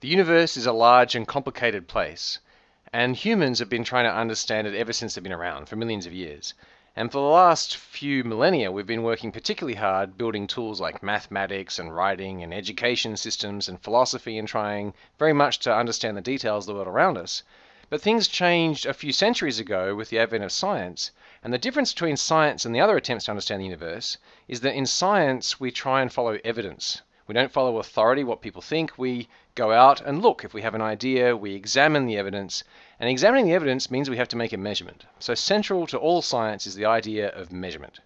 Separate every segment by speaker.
Speaker 1: The universe is a large and complicated place, and humans have been trying to understand it ever since they've been around, for millions of years. And for the last few millennia, we've been working particularly hard building tools like mathematics and writing and education systems and philosophy and trying very much to understand the details of the world around us. But things changed a few centuries ago with the advent of science, and the difference between science and the other attempts to understand the universe is that in science we try and follow evidence. We don't follow authority, what people think. We go out and look. If we have an idea, we examine the evidence. And examining the evidence means we have to make a measurement. So central to all science is the idea of measurement.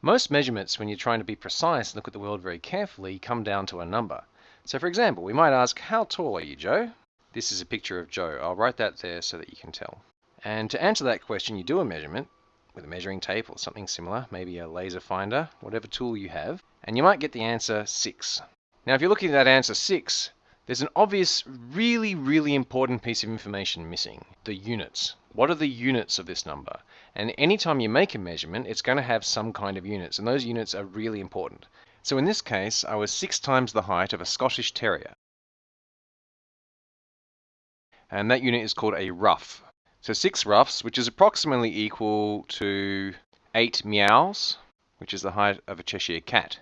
Speaker 1: Most measurements, when you're trying to be precise and look at the world very carefully, come down to a number. So for example, we might ask, how tall are you, Joe? This is a picture of Joe. I'll write that there so that you can tell. And to answer that question, you do a measurement with a measuring tape or something similar, maybe a laser finder, whatever tool you have, and you might get the answer 6. Now if you're looking at that answer 6, there's an obvious, really, really important piece of information missing. The units. What are the units of this number? And anytime you make a measurement, it's going to have some kind of units, and those units are really important. So in this case, I was six times the height of a Scottish Terrier. And that unit is called a ruff. So six ruffs, which is approximately equal to eight meows, which is the height of a Cheshire cat.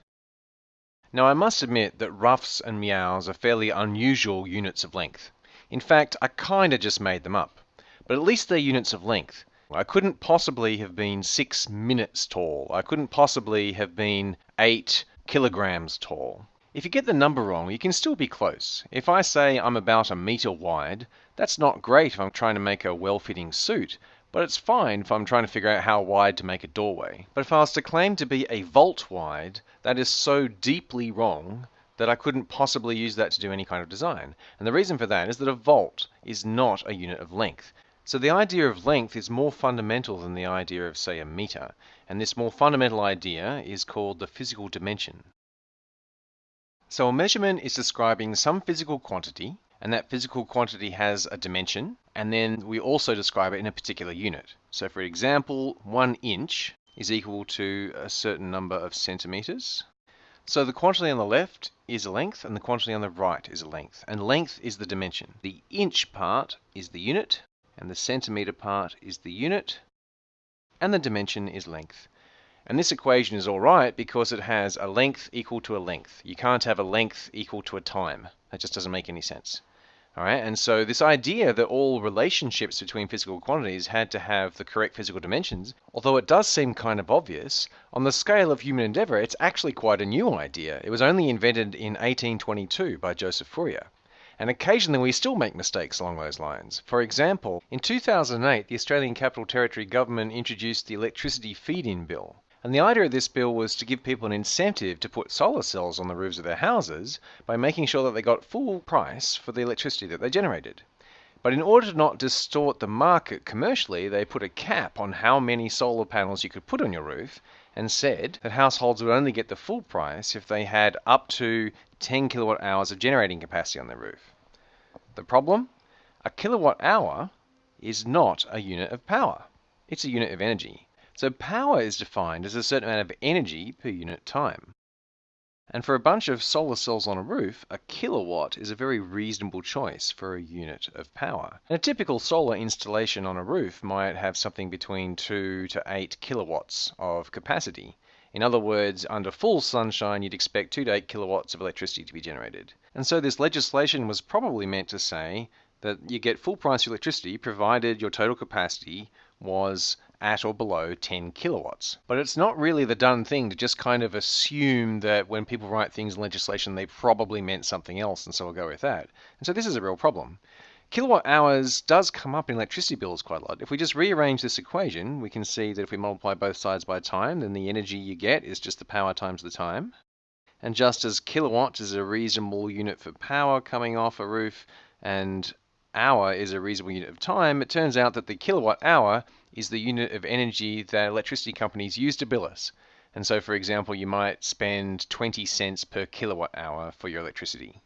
Speaker 1: Now I must admit that ruffs and meows are fairly unusual units of length. In fact, I kinda just made them up. But at least they're units of length. I couldn't possibly have been six minutes tall. I couldn't possibly have been eight kilograms tall. If you get the number wrong, you can still be close. If I say I'm about a meter wide, that's not great if I'm trying to make a well-fitting suit, but it's fine if I'm trying to figure out how wide to make a doorway. But if I was to claim to be a volt wide, that is so deeply wrong that I couldn't possibly use that to do any kind of design. And the reason for that is that a volt is not a unit of length. So the idea of length is more fundamental than the idea of, say, a meter. And this more fundamental idea is called the physical dimension. So a measurement is describing some physical quantity, and that physical quantity has a dimension, and then we also describe it in a particular unit. So for example, one inch is equal to a certain number of centimeters. So the quantity on the left is a length, and the quantity on the right is a length, and length is the dimension. The inch part is the unit, and the centimeter part is the unit, and the dimension is length. And this equation is all right because it has a length equal to a length. You can't have a length equal to a time. That just doesn't make any sense. All right, and so this idea that all relationships between physical quantities had to have the correct physical dimensions, although it does seem kind of obvious, on the scale of human endeavor, it's actually quite a new idea. It was only invented in 1822 by Joseph Fourier. And occasionally we still make mistakes along those lines. For example, in 2008, the Australian Capital Territory government introduced the Electricity Feed-in Bill. And the idea of this bill was to give people an incentive to put solar cells on the roofs of their houses by making sure that they got full price for the electricity that they generated. But in order to not distort the market commercially, they put a cap on how many solar panels you could put on your roof and said that households would only get the full price if they had up to 10 kilowatt hours of generating capacity on their roof. The problem? A kilowatt hour is not a unit of power. It's a unit of energy. So power is defined as a certain amount of energy per unit time. And for a bunch of solar cells on a roof, a kilowatt is a very reasonable choice for a unit of power. And a typical solar installation on a roof might have something between 2 to 8 kilowatts of capacity. In other words, under full sunshine, you'd expect 2 to 8 kilowatts of electricity to be generated. And so this legislation was probably meant to say that you get full price electricity provided your total capacity was at or below 10 kilowatts. But it's not really the done thing to just kind of assume that when people write things in legislation, they probably meant something else, and so we'll go with that. And so this is a real problem. Kilowatt hours does come up in electricity bills quite a lot. If we just rearrange this equation, we can see that if we multiply both sides by time, then the energy you get is just the power times the time. And just as kilowatt is a reasonable unit for power coming off a roof, and hour is a reasonable unit of time, it turns out that the kilowatt hour is the unit of energy that electricity companies use to bill us. And so, for example, you might spend 20 cents per kilowatt hour for your electricity.